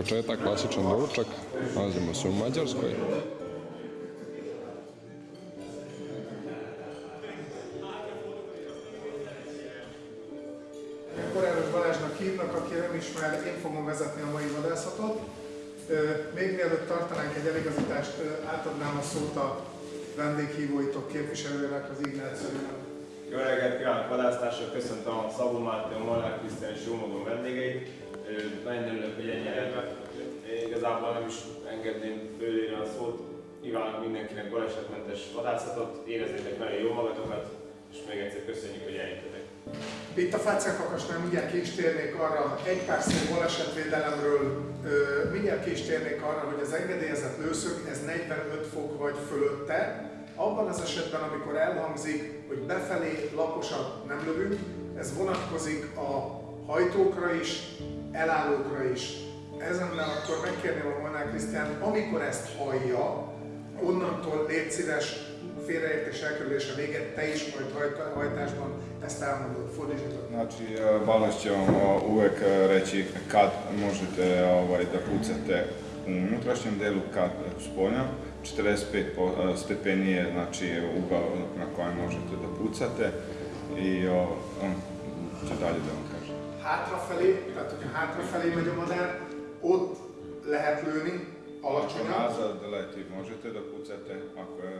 Početak klasičan doručak, nalazimo se u Mađarskoj. Koráros Balázsnak hívnak, aki nem ismer, én fogom vezetni a mai vadászatot. Még mielőtt tartanánk egy eligazítást, átadnám a szót a vendéghívóitok képviselőnek, az Ignációnak. Jó reggelt kívánok vadásztársak, köszöntöm a Szabó Máté, a Molnár Krisztián és Jómodon vendégeit. Nagyon örülök, hogy ennyire Igazából nem is engedném fölére a szót. Kívánok mindenkinek balesetmentes vadászatot, érezzétek nagyon jó magatokat, és még egyszer köszönjük, hogy eljöttetek. Itt a Fácekakasnál mindjárt ki is térnék arra, egy pár szó balesetvédelemről, mindjárt ki is térnék arra, hogy az engedélyezett lőszög, ez 45 fok vagy fölötte. Abban az esetben, amikor elhangzik, hogy befelé laposat nem lövünk, ez vonatkozik a hajtókra is, elállókra is. Ezennel akkor megkérném a Molnár Krisztián, amikor ezt hallja, onnantól légy szíves, félreértés elkerülése véget, te is majd hajtásban ezt elmondod, fordítsd Znači, uvek e, reći kad možete ovaj, da pucate u unutrašnjem delu, kad s polja. 45 po- e, stepeni je znači, ugao na kojem možete da pucate i on će dalje da vam. Hátrafelé, tehát hogyha hátrafelé megy a madár, ott lehet lőni, alacsonyan,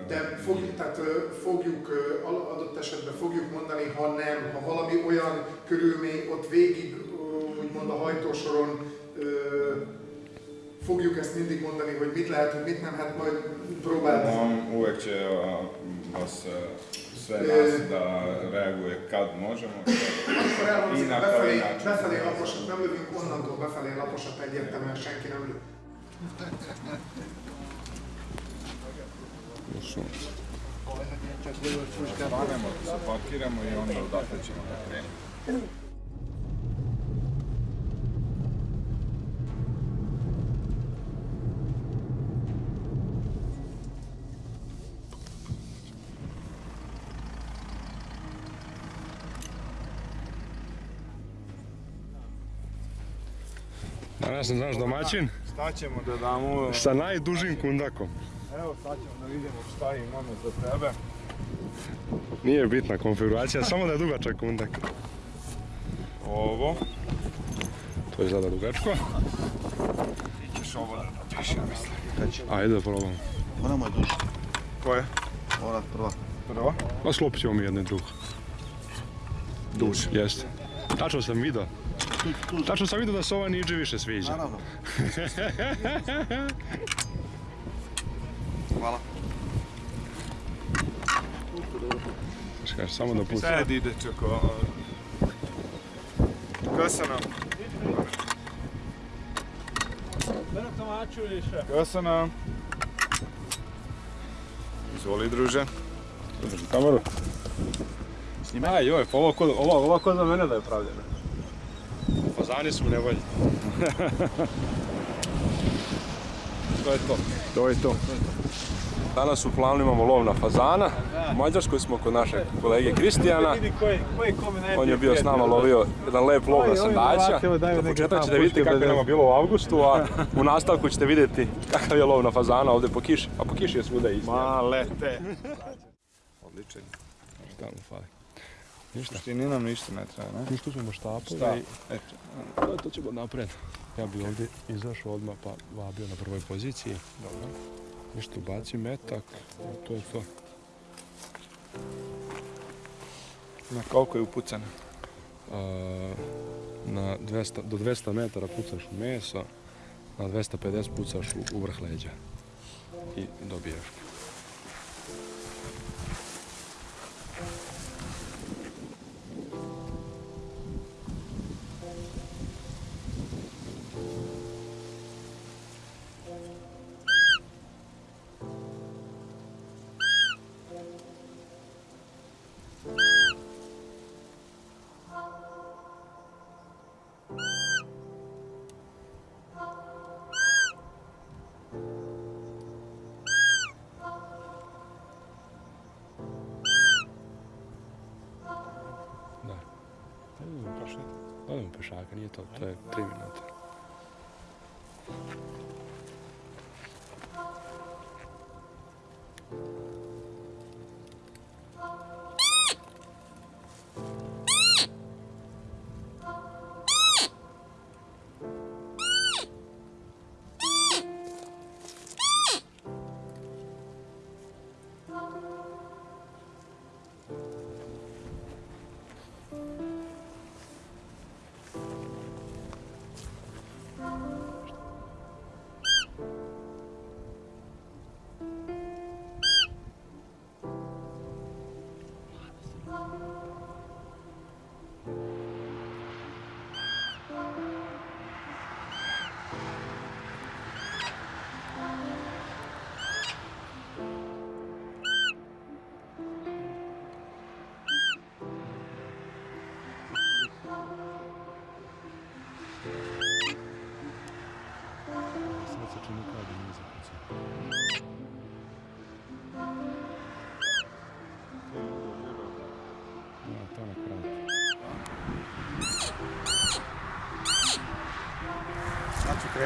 de fogjuk, tehát fogjuk, adott esetben fogjuk mondani, ha nem, ha valami olyan körülmény ott végig, úgymond a hajtósoron, fogjuk ezt mindig mondani, hogy mit lehet, hogy mit nem, hát majd próbálni. On uvek će vas sve nas da reaguje kad možemo. Elhangzik, Innen befelé, felé befelé laposat nem lövünk, onnantól befelé laposat egyértelműen senki nem lő. Parkiramo i onda odatle ćemo da krenemo. Danas sam naš domaćin Šta ćemo da damo? sa najdužim kundakom. Evo sad ćemo da vidimo šta imamo za tebe. Nije bitna konfiguracija, samo da je dugačak kundak. Ovo. To je zada dugačko. Ti ćeš ovo da napiši, ja mislim. Ajde da probamo. Ona mu je duža. Koje? Ova prva. Prvo? Pa sklopit ćemo mi jedno i drugo. Duž. Jeste. Tačno sam vidio. Tačno sam vidio da se ova niđe više sviđa. Naravno. Hvala. Znaš kaže, samo da puca. Sad ide čoko. Kasana. Kasana. Izvoli druže. Drži kameru. Aj joj, pa ovo, ko- ovo, ovo ko za mene da je pravljeno. Fazani su u nevolji. to je to. To je to. Danas u planu imamo lov na fazana. U Mađarskoj smo kod našeg kolege Kristijana. On je bio s nama lovio jedan lep lov na sandaća. Za početak ćete vidjeti kako je nama bilo u avgustu, a u nastavku ćete vidjeti kakav je lov na fazana ovdje po kiši. A po kiši je svuda isto. Malete. Odličan. Šta mu fali? Ništa. Ti ni nam ništa ne treba, ne? Ništa ćemo štapove Šta? i Eto. to, to ćemo napred. Ja bi ovdje izašao odmah pa vabio na prvoj poziciji. Dobro. Ništa ubaci metak, to je to. Na koliko je upucano? A, na 200, do 200 metara pucaš u meso, na 250 pucaš u, u vrh leđa. I dobijaš Тримина.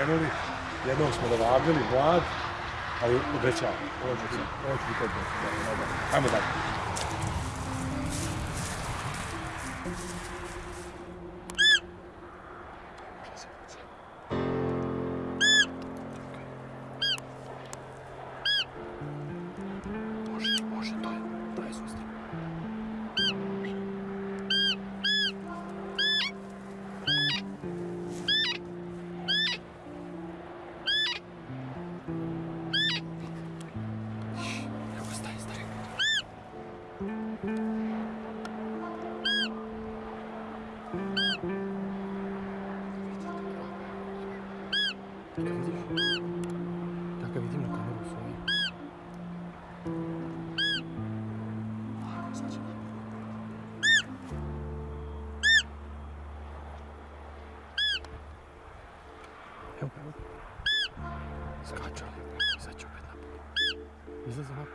Krenuli, jednog smo dovabili, mlad, ali obećavam, ovo će biti. Dobro, Ajmo dalje. 你说什么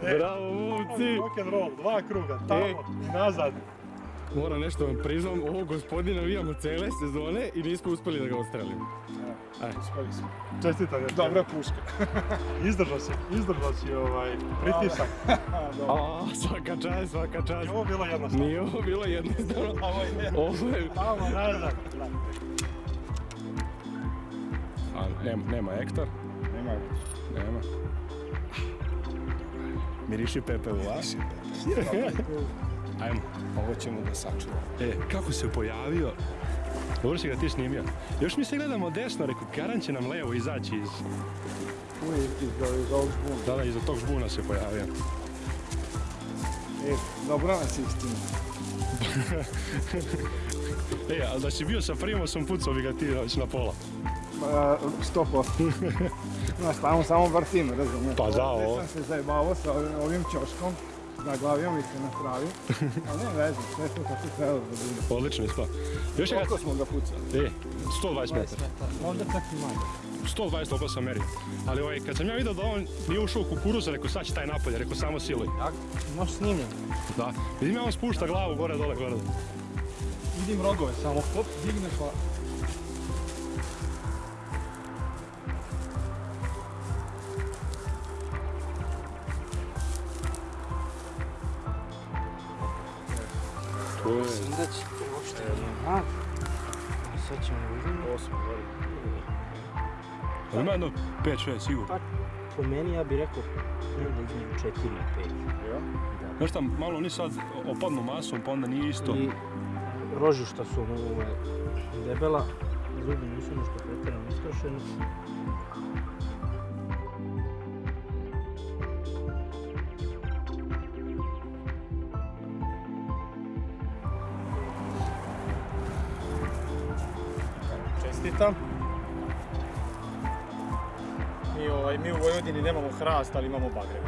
Bravo, momci! Rock and roll, dva kruga, tamo i nazad. Moram nešto vam priznam, ovog gospodina navijamo cijele sezone i nismo uspjeli da ga ostrelimo. Uspeli smo. Čestitam, dobra puška. izdržao si, izdržao si ovaj pritisak. A, svaka čast, svaka čast. Nije ovo bilo jednostavno. Nije ovo bilo jednostavno. Ovo je Ovo je... tamo nazad. A, nema, nema Ektor? Nema Nema. Miriši Pepe u vas. Ajmo. Ovo ćemo da sačuvamo. E, kako se pojavio? Dobro si ga ti snimio. Još mi se gledamo desno, rekao, Karan će nam levo izaći iz... Je iz, iz ovog žbuna. Da, da, iza tog žbuna se pojavio. E, dobro nas istina. E, ali da si bio sa Primosom, pucao bi ga ti na pola. Pa, sto Znaš, tamo samo vrtim, razumiješ? Pa da, Ovdje ovo. sam se zajebavao sa ovim, ćoškom. Zaglavio mi se na travi. Ali ne veze, sve to kako treba da bude. Odlično ispao. Još je Koliko smo ga pucali? E, 120 metara. Onda čak i manje. 120 toliko sam merio. Ali ovaj, kad sam ja vidio da on nije ušao u kukuruza, rekao sad će taj napolje, rekao samo siluj. Možeš snimljen. Da. Vidim ja on spušta glavu gore dole gore. Vidim rogove, samo hop, digne pa... to uopšte Aha. Sad ćemo vidjeti. Osmo, Ali ima jedno 5-6 sigurno. Pa, po meni ja bih rekao negdje između 4 i 5. Znaš šta, malo oni sad opadnu masom, pa onda nije isto. I rožišta su ovaj, debela, zubi nisu nešto pretjerano istrošeni. Čestitam. Mi, ovaj, mi u Vojvodini nemamo hrast, ali imamo bagrem.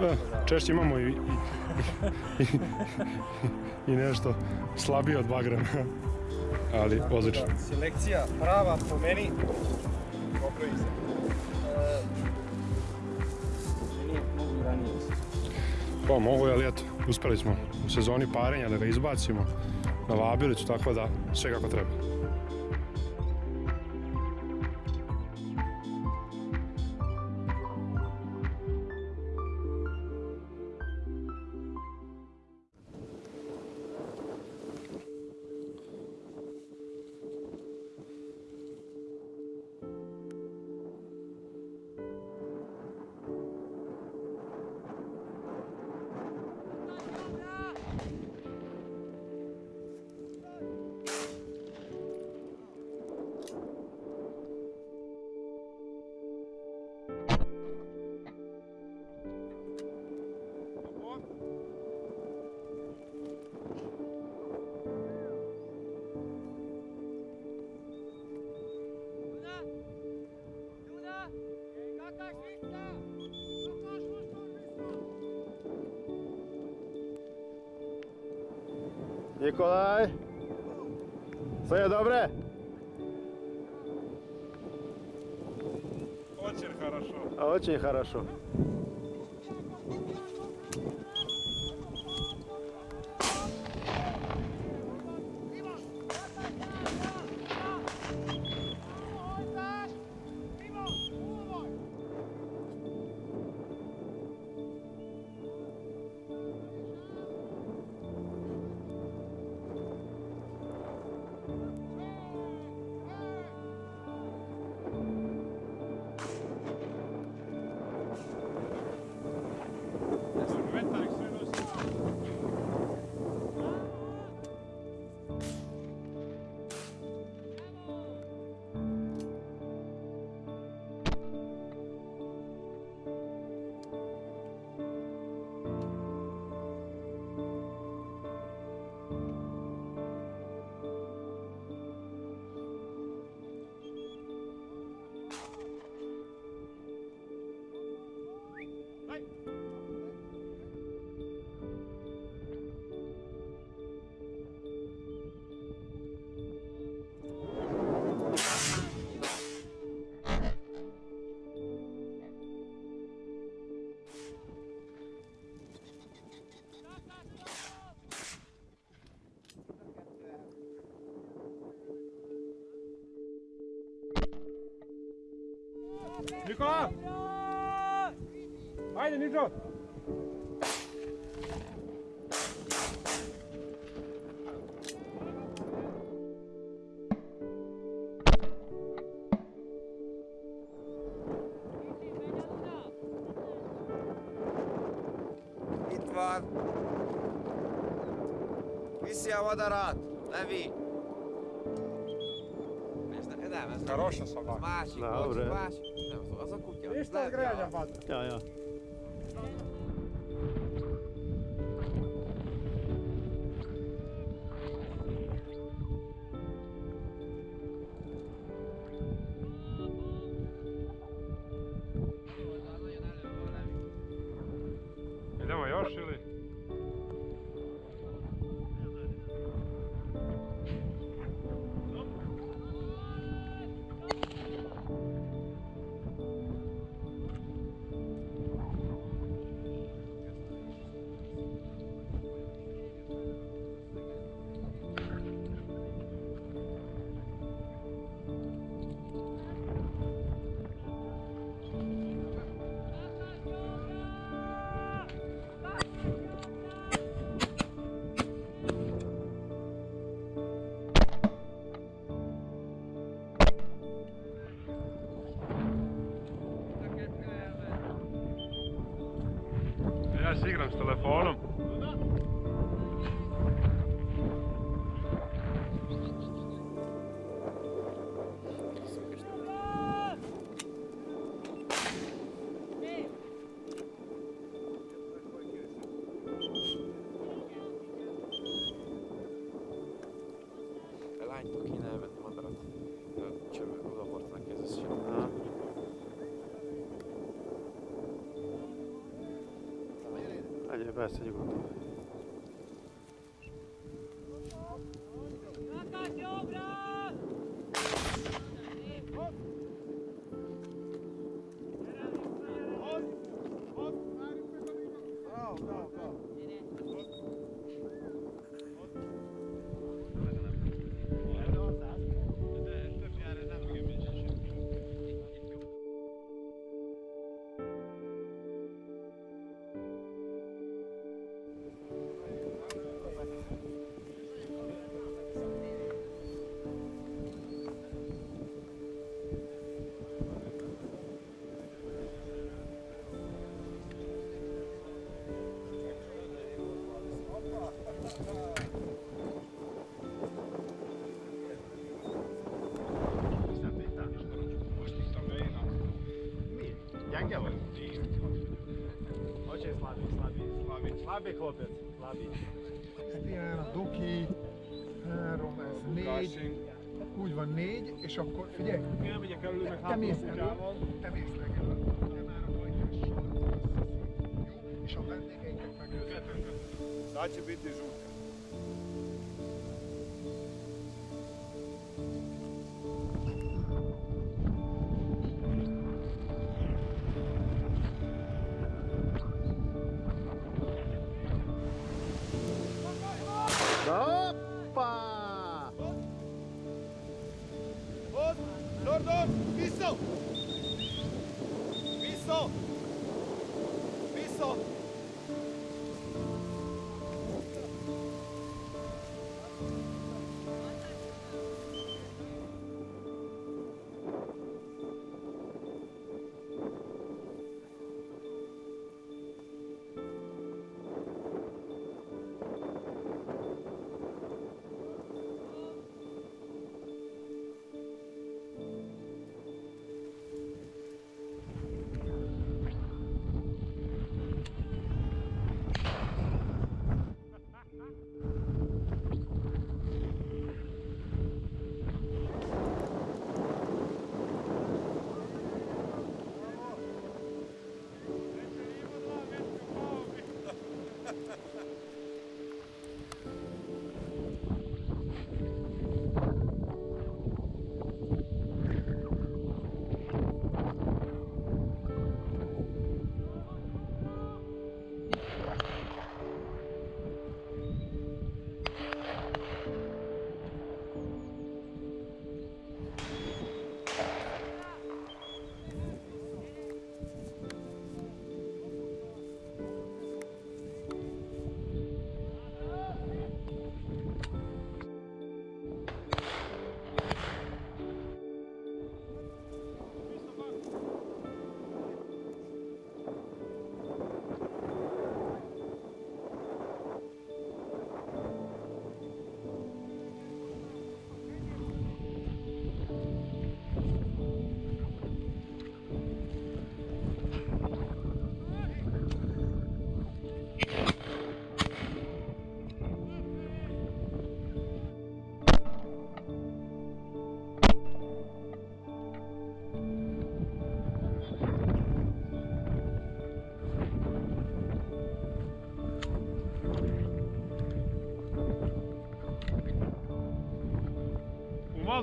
E, češće imamo i, i, i, i nešto slabije od bagrema. Ali odlično. Selekcija prava po meni. Popravi se. E, Nije mogu i ranije. Pa mogu, ali eto, uspjeli smo u sezoni parenja da ga izbacimo na vabilicu, tako da sve kako treba. Ніколай. Все добре? Очень хорошо. Очень хорошо. Nikola! Ajde, Nitro! Itt van. Viszi a madarat. Levi. Ez, ne, nem, ez Хороша Ez собака. másik, Isto on gröna vaata. Message होती है। Chlapec, slabý. Krisztián, Doki, három, ez négy. Úgy van négy, és akkor figyelj, Elmegyek elő, meg te mész a elő, te mész legelő, te már a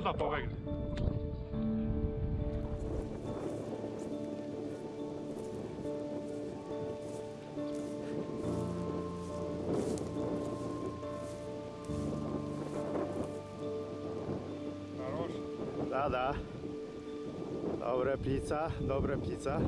за повеќе. Da, da. Dobre pizza, dobre pizza.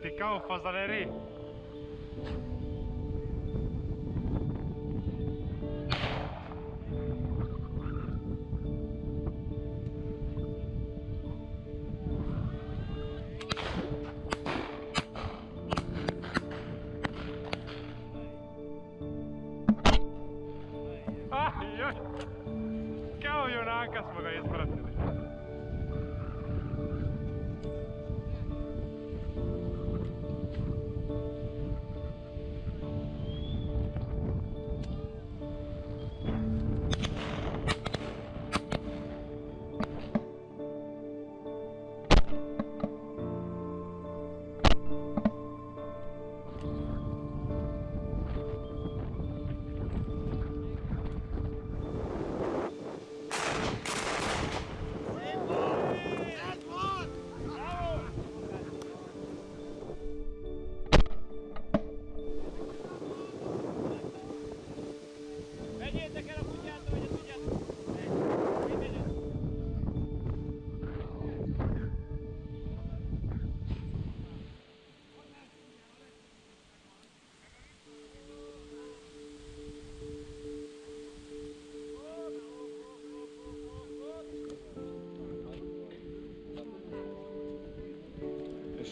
vertical, faz a lereia.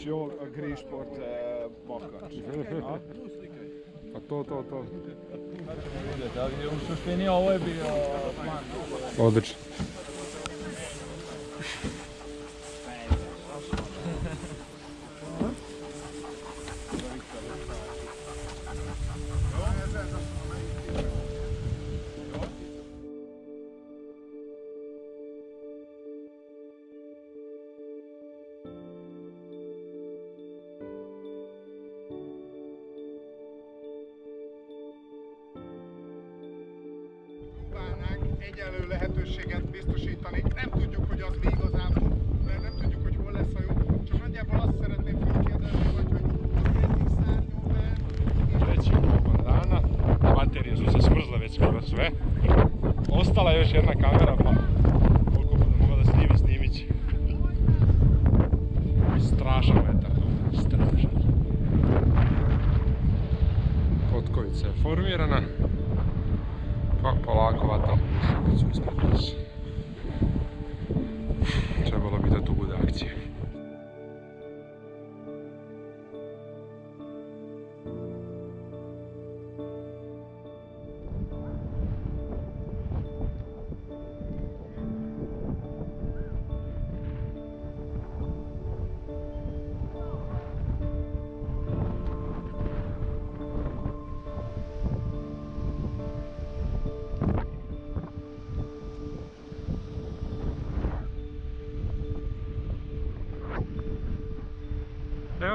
Ovo grišport e, mokač? A? Pa to, to, to. U suštini ovo je bio plan. Odlično. Egyenlő lehetőséget biztosítani. Nem tudjuk, hogy az mi igazából, mert nem tudjuk, hogy hol lesz a jó. Csak nagyjából azt szeretném fölkérdezni, hogy, hogy egyik szárnyóban Treći nakon dana, baterije su se smrzle već skoro sve. Ostala je još jedna kamera,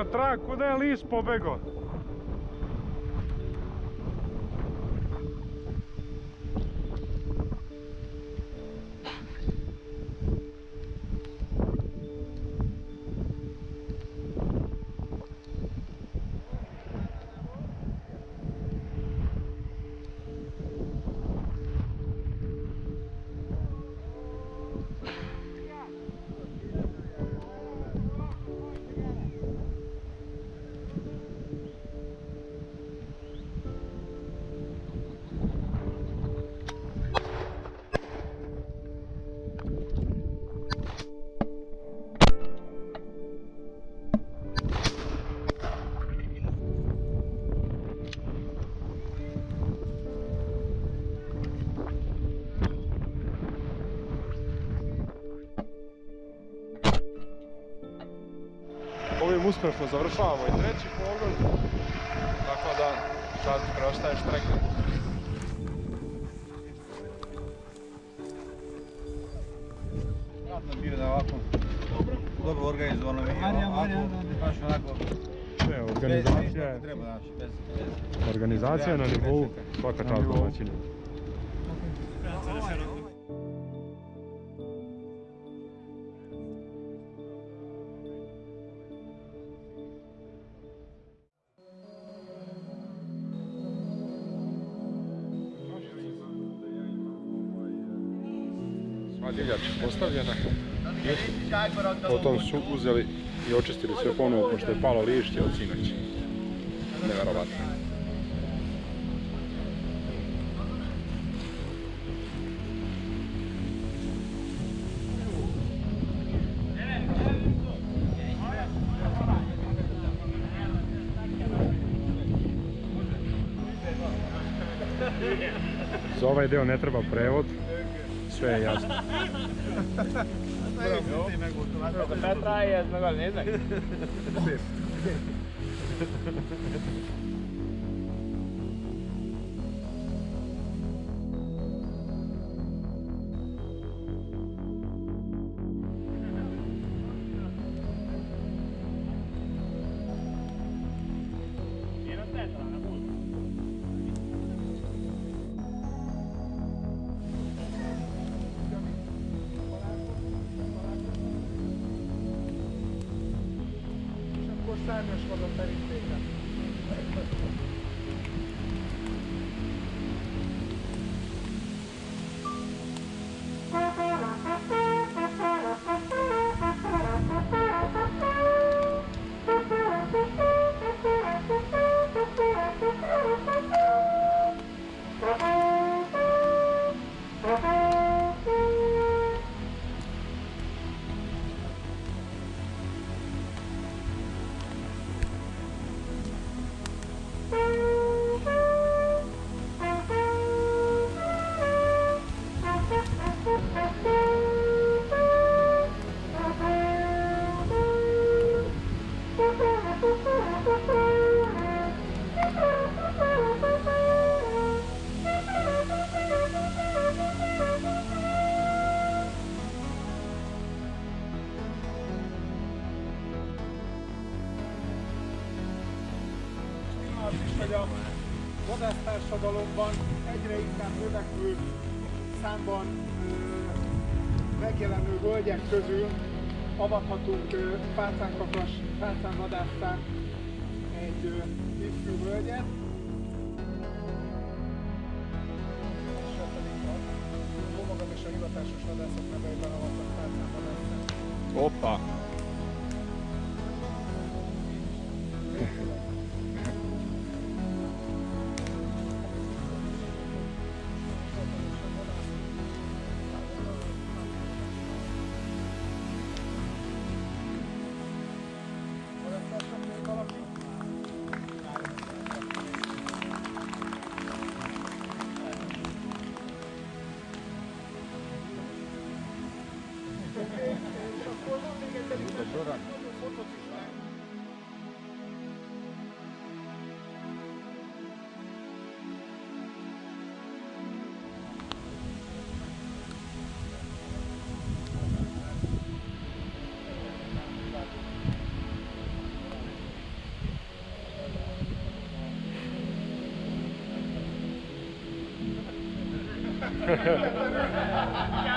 Evo trag, kuda je lis pobego? Uspješno završavamo i treći pogon. Tako da sad preostaje štreka. Radno bio da ovako dobro organizovano mi je, baš onako organizacija je, treba znači, bez, bez. organizacija je na nivou, svaka čast domaćinu. Sva divljač je postavljena. Potom su uzeli i očistili sve ponovo pošto je palo lišće od sinoć. Neverovatno. Za ovaj deo ne treba prevod, följön. Hát a Petráé, ez meg a nézek? Szép. специально, чтобы повторить. Hogy a vadásztársadalomban egyre inkább növekvő számban megjelenő völgyek közül avathatunk fácánkakas, fácánvadásztán egy ifjú völgyet. És Yeah.